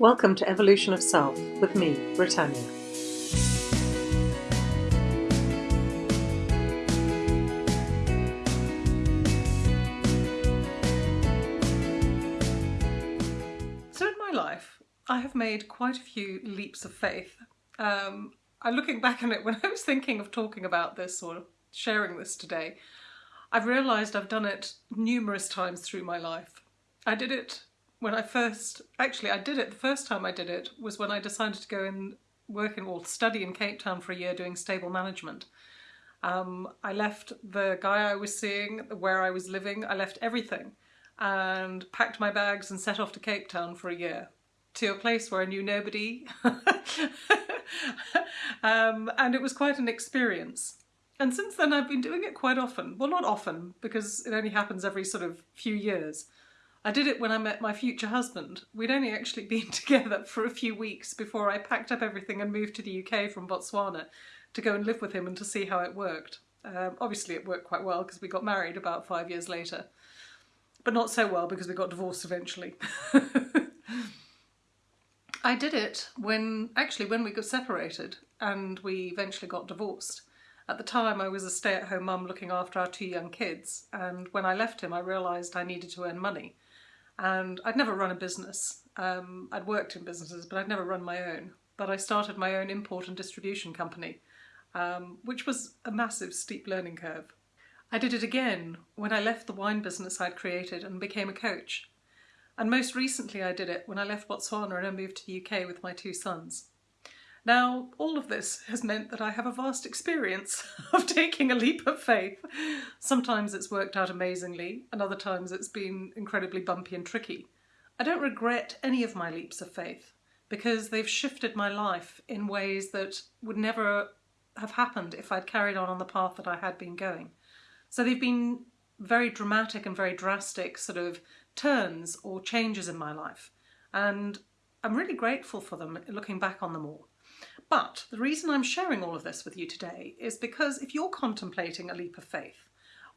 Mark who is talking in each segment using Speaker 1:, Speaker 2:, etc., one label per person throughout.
Speaker 1: Welcome to Evolution of Self with me, Britannia. So, in my life, I have made quite a few leaps of faith. Um, I'm looking back on it when I was thinking of talking about this or sharing this today. I've realised I've done it numerous times through my life. I did it when I first, actually I did it, the first time I did it was when I decided to go and work in, or study in Cape Town for a year doing stable management. Um, I left the guy I was seeing, where I was living, I left everything and packed my bags and set off to Cape Town for a year to a place where I knew nobody. um, and it was quite an experience. And since then I've been doing it quite often. Well, not often, because it only happens every sort of few years. I did it when I met my future husband. We'd only actually been together for a few weeks before I packed up everything and moved to the UK from Botswana to go and live with him and to see how it worked. Um, obviously it worked quite well because we got married about five years later. But not so well because we got divorced eventually. I did it when, actually when we got separated and we eventually got divorced. At the time I was a stay-at-home mum looking after our two young kids and when I left him I realised I needed to earn money and I'd never run a business. Um, I'd worked in businesses, but I'd never run my own. But I started my own import and distribution company, um, which was a massive steep learning curve. I did it again when I left the wine business I'd created and became a coach. And most recently I did it when I left Botswana and I moved to the UK with my two sons. Now, all of this has meant that I have a vast experience of taking a leap of faith. Sometimes it's worked out amazingly, and other times it's been incredibly bumpy and tricky. I don't regret any of my leaps of faith because they've shifted my life in ways that would never have happened if I'd carried on on the path that I had been going. So they've been very dramatic and very drastic sort of turns or changes in my life. And I'm really grateful for them looking back on them all. But the reason I'm sharing all of this with you today is because if you're contemplating a leap of faith,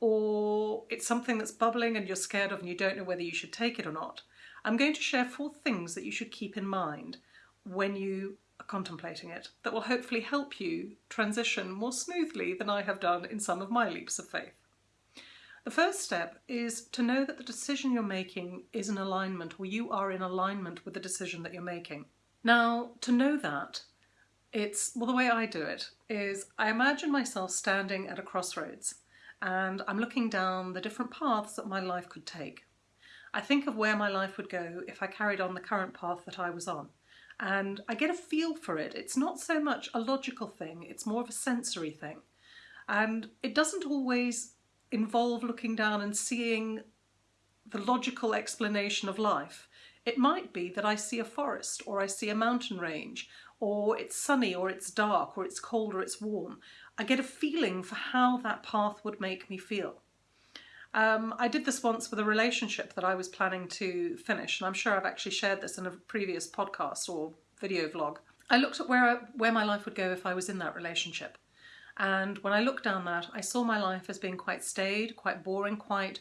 Speaker 1: or it's something that's bubbling and you're scared of and you don't know whether you should take it or not, I'm going to share four things that you should keep in mind when you are contemplating it that will hopefully help you transition more smoothly than I have done in some of my leaps of faith. The first step is to know that the decision you're making is in alignment or you are in alignment with the decision that you're making. Now, to know that, it's, well, the way I do it is I imagine myself standing at a crossroads and I'm looking down the different paths that my life could take. I think of where my life would go if I carried on the current path that I was on. And I get a feel for it. It's not so much a logical thing, it's more of a sensory thing. And it doesn't always involve looking down and seeing the logical explanation of life. It might be that I see a forest or I see a mountain range or it's sunny or it's dark or it's cold or it's warm. I get a feeling for how that path would make me feel. Um, I did this once with a relationship that I was planning to finish and I'm sure I've actually shared this in a previous podcast or video vlog. I looked at where, I, where my life would go if I was in that relationship. And when I looked down that, I saw my life as being quite staid, quite boring, quite...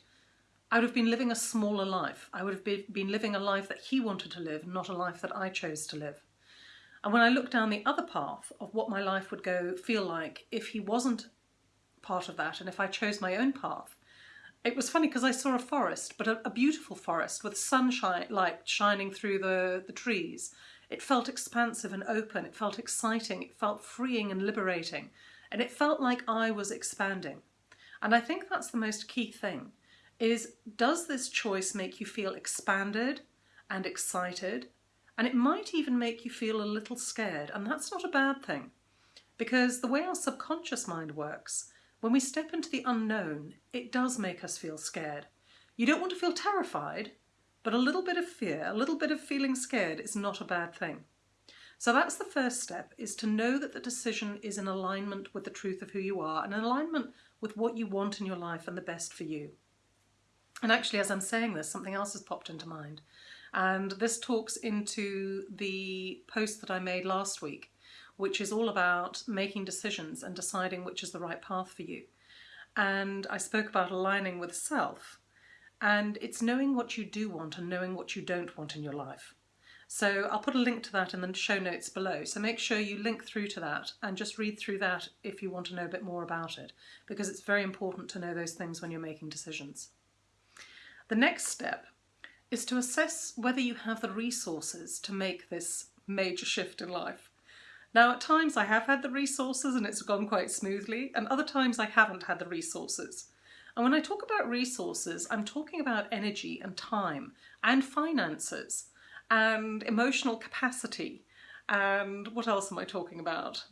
Speaker 1: I would have been living a smaller life. I would have been living a life that he wanted to live, not a life that I chose to live. And when I look down the other path of what my life would go feel like if he wasn't part of that and if I chose my own path, it was funny because I saw a forest, but a, a, beautiful forest with sunshine light shining through the, the trees. It felt expansive and open, it felt exciting, it felt freeing and liberating, and it felt like I was expanding. And I think that's the most key thing, is does this choice make you feel expanded and excited and it might even make you feel a little scared, and that's not a bad thing. Because the way our subconscious mind works, when we step into the unknown, it does make us feel scared. You don't want to feel terrified, but a little bit of fear, a little bit of feeling scared is not a bad thing. So that's the first step, is to know that the decision is in alignment with the truth of who you are and in alignment with what you want in your life and the best for you. And actually, as I'm saying this, something else has popped into mind. And this talks into the post that I made last week, which is all about making decisions and deciding which is the right path for you. And I spoke about aligning with self. And it's knowing what you do want and knowing what you don't want in your life. So I'll put a link to that in the show notes below. So make sure you link through to that and just read through that if you want to know a bit more about it, because it's very important to know those things when you're making decisions. The next step is to assess whether you have the resources to make this major shift in life. Now, at times I have had the resources and it's gone quite smoothly, and other times I haven't had the resources. And when I talk about resources, I'm talking about energy and time and finances and emotional capacity. And what else am I talking about?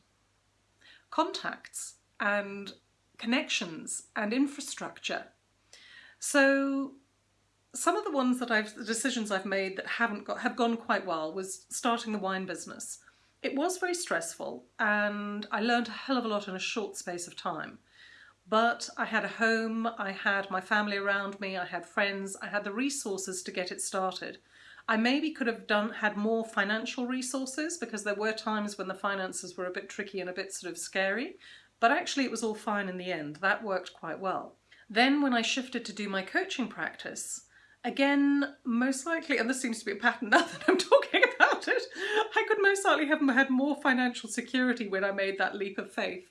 Speaker 1: Contacts and connections and infrastructure. So some of the ones that I've, the decisions I've made that haven't got, have gone quite well was starting the wine business. It was very stressful and I learned a hell of a lot in a short space of time. But I had a home, I had my family around me, I had friends, I had the resources to get it started. I maybe could have done had more financial resources because there were times when the finances were a bit tricky and a bit sort of scary, but actually it was all fine in the end. That worked quite well. Then when I shifted to do my coaching practice, again, most likely, and this seems to be a pattern now that I'm talking about it, I could most likely have had more financial security when I made that leap of faith.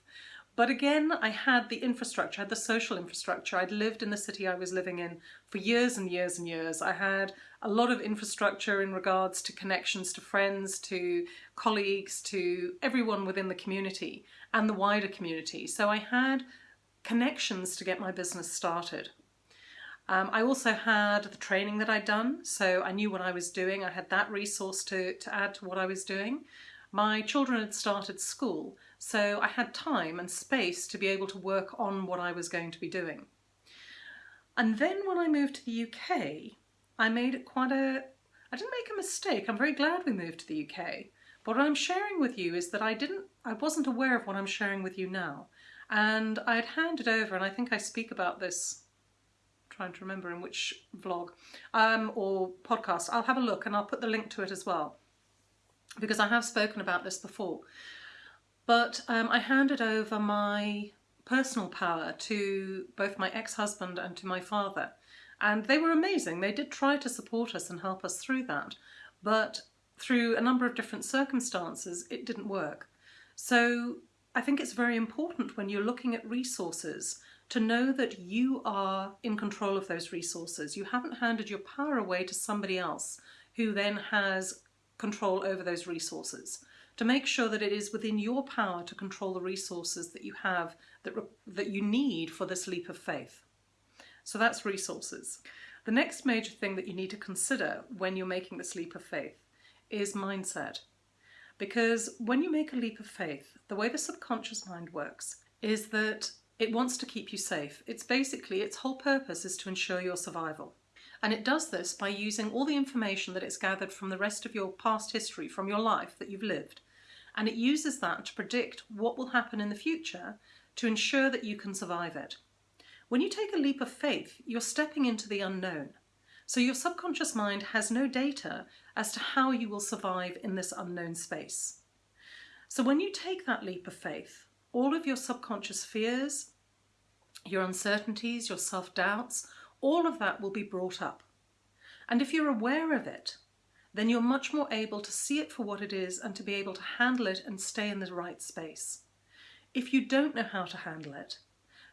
Speaker 1: But again, I had the infrastructure, I had the social infrastructure. I'd lived in the city I was living in for years and years and years. I had a lot of infrastructure in regards to connections to friends, to colleagues, to everyone within the community and the wider community. So I had connections to get my business started. Um, I also had the training that I'd done, so I knew what I was doing. I had that resource to, to add to what I was doing. My children had started school, so I had time and space to be able to work on what I was going to be doing. And then when I moved to the UK, I made quite a, I didn't make a mistake. I'm very glad we moved to the UK. But what I'm sharing with you is that I didn't, I wasn't aware of what I'm sharing with you now. And I had handed over, and I think I speak about this, trying to remember in which vlog um, or podcast. I'll have a look and I'll put the link to it as well because I have spoken about this before. But um, I handed over my personal power to both my ex-husband and to my father. And they were amazing. They did try to support us and help us through that. But through a number of different circumstances, it didn't work. So I think it's very important when you're looking at resources to know that you are in control of those resources. You haven't handed your power away to somebody else who then has control over those resources to make sure that it is within your power to control the resources that you have that, that you need for this leap of faith. So that's resources. The next major thing that you need to consider when you're making this leap of faith is mindset. Because when you make a leap of faith, the way the subconscious mind works is that it wants to keep you safe. It's basically, its whole purpose is to ensure your survival. And it does this by using all the information that it's gathered from the rest of your past history, from your life that you've lived. And it uses that to predict what will happen in the future to ensure that you can survive it. When you take a leap of faith, you're stepping into the unknown. So your subconscious mind has no data as to how you will survive in this unknown space. So when you take that leap of faith, all of your subconscious fears, your uncertainties, your self-doubts, all of that will be brought up. And if you're aware of it, then you're much more able to see it for what it is and to be able to handle it and stay in the right space. If you don't know how to handle it,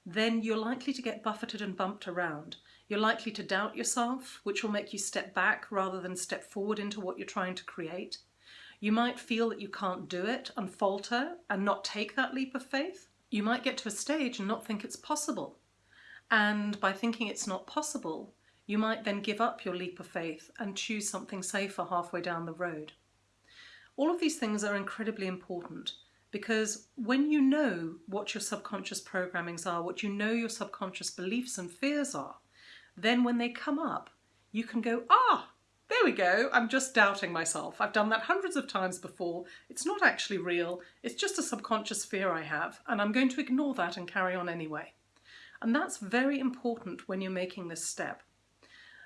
Speaker 1: then you're likely to get buffeted and bumped around. You're likely to doubt yourself, which will make you step back rather than step forward into what you're trying to create. You might feel that you can't do it and falter and not take that leap of faith. You might get to a stage and not think it's possible. And by thinking it's not possible, you might then give up your leap of faith and choose something safer halfway down the road. All of these things are incredibly important because when you know what your subconscious programmings are, what you know your subconscious beliefs and fears are, then when they come up, you can go, ah, there we go, I'm just doubting myself. I've done that hundreds of times before. It's not actually real. It's just a subconscious fear I have, and I'm going to ignore that and carry on anyway. And that's very important when you're making this step.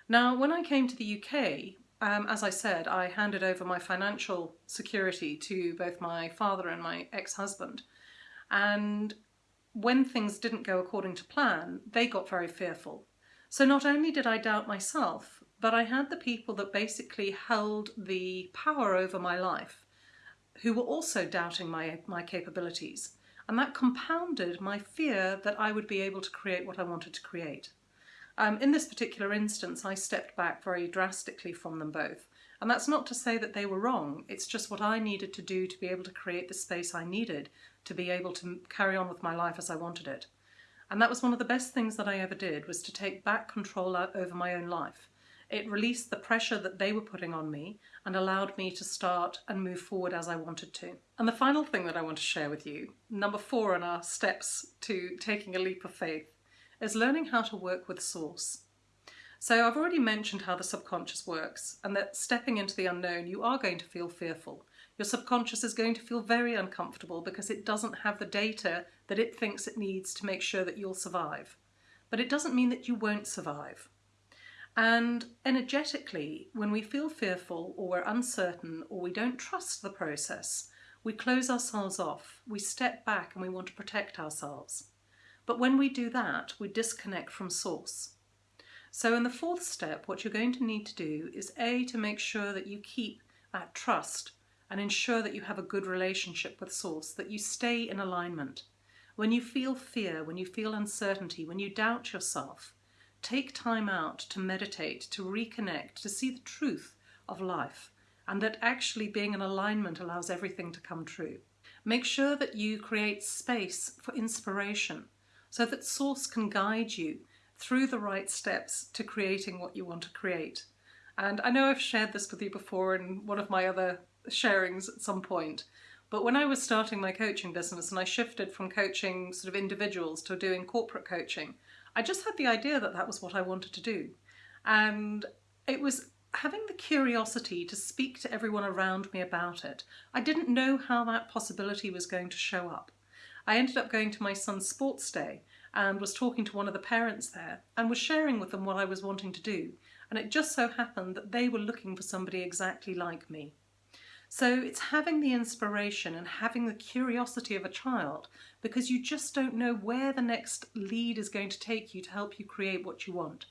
Speaker 1: Now, when I came to the UK, um, as I said, I handed over my financial security to both my father and my ex-husband. And when things didn't go according to plan, they got very fearful. So not only did I doubt myself, but I had the people that basically held the power over my life who were also doubting my, my capabilities. And that compounded my fear that I would be able to create what I wanted to create. Um, in this particular instance, I stepped back very drastically from them both. And that's not to say that they were wrong, it's just what I needed to do to be able to create the space I needed to be able to carry on with my life as I wanted it. And that was one of the best things that I ever did, was to take back control over my own life. It released the pressure that they were putting on me and allowed me to start and move forward as I wanted to. And the final thing that I want to share with you, number four in our steps to taking a leap of faith, is learning how to work with source. So I've already mentioned how the subconscious works and that stepping into the unknown, you are going to feel fearful. Your subconscious is going to feel very uncomfortable because it doesn't have the data that it thinks it needs to make sure that you'll survive. But it doesn't mean that you won't survive. And energetically, when we feel fearful or we're uncertain or we don't trust the process, we close ourselves off, we step back and we want to protect ourselves. But when we do that, we disconnect from source. So in the fourth step, what you're going to need to do is A, to make sure that you keep that trust and ensure that you have a good relationship with source, that you stay in alignment. When you feel fear, when you feel uncertainty, when you doubt yourself, take time out to meditate, to reconnect, to see the truth of life, and that actually being in alignment allows everything to come true. Make sure that you create space for inspiration so that Source can guide you through the right steps to creating what you want to create. And I know I've shared this with you before in one of my other sharings at some point, but when I was starting my coaching business and I shifted from coaching sort of individuals to doing corporate coaching, I just had the idea that that was what I wanted to do. And it was having the curiosity to speak to everyone around me about it. I didn't know how that possibility was going to show up. I ended up going to my son's sports day and was talking to one of the parents there and was sharing with them what I was wanting to do. And it just so happened that they were looking for somebody exactly like me. So it's having the inspiration and having the curiosity of a child because you just don't know where the next lead is going to take you to help you create what you want.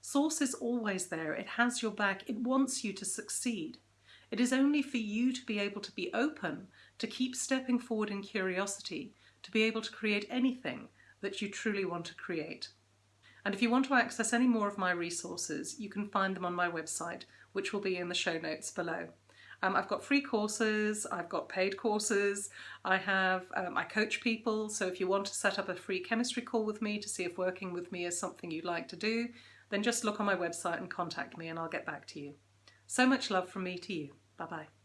Speaker 1: Source is always there, it has your back, it wants you to succeed. It is only for you to be able to be open, to keep stepping forward in curiosity, to be able to create anything that you truly want to create. And if you want to access any more of my resources, you can find them on my website, which will be in the show notes below. Um, I've got free courses, I've got paid courses, I have, um, I coach people, so if you want to set up a free chemistry call with me to see if working with me is something you'd like to do, then just look on my website and contact me and I'll get back to you. So much love from me to you. Bye bye.